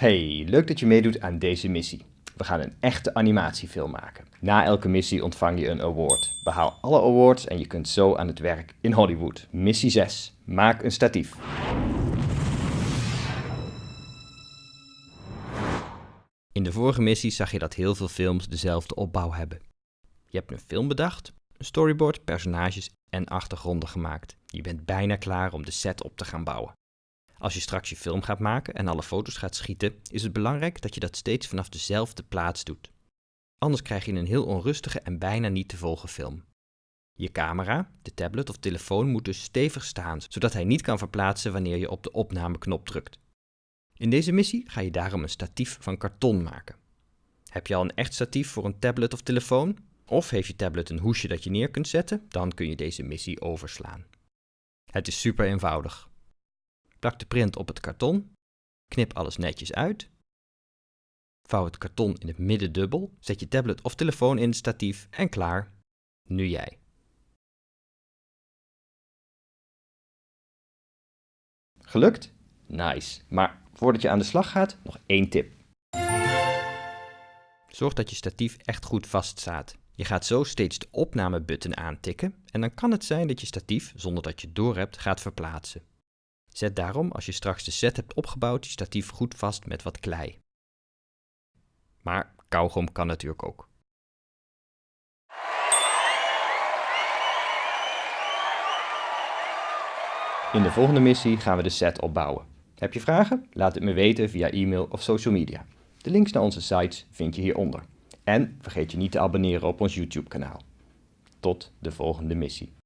Hey, leuk dat je meedoet aan deze missie. We gaan een echte animatiefilm maken. Na elke missie ontvang je een award. Behaal alle awards en je kunt zo aan het werk in Hollywood. Missie 6. Maak een statief. In de vorige missie zag je dat heel veel films dezelfde opbouw hebben. Je hebt een film bedacht, een storyboard, personages en achtergronden gemaakt. Je bent bijna klaar om de set op te gaan bouwen. Als je straks je film gaat maken en alle foto's gaat schieten, is het belangrijk dat je dat steeds vanaf dezelfde plaats doet. Anders krijg je een heel onrustige en bijna niet te volgen film. Je camera, de tablet of telefoon moet dus stevig staan, zodat hij niet kan verplaatsen wanneer je op de opnameknop drukt. In deze missie ga je daarom een statief van karton maken. Heb je al een echt statief voor een tablet of telefoon? Of heeft je tablet een hoesje dat je neer kunt zetten? Dan kun je deze missie overslaan. Het is super eenvoudig. Plak de print op het karton, knip alles netjes uit, vouw het karton in het midden dubbel, zet je tablet of telefoon in het statief en klaar. Nu jij. Gelukt? Nice. Maar voordat je aan de slag gaat, nog één tip. Zorg dat je statief echt goed vaststaat. Je gaat zo steeds de opnamebutton aantikken en dan kan het zijn dat je statief, zonder dat je het doorhebt, gaat verplaatsen. Zet daarom, als je straks de set hebt opgebouwd, je statief goed vast met wat klei. Maar kauwgom kan natuurlijk ook. In de volgende missie gaan we de set opbouwen. Heb je vragen? Laat het me weten via e-mail of social media. De links naar onze sites vind je hieronder. En vergeet je niet te abonneren op ons YouTube kanaal. Tot de volgende missie.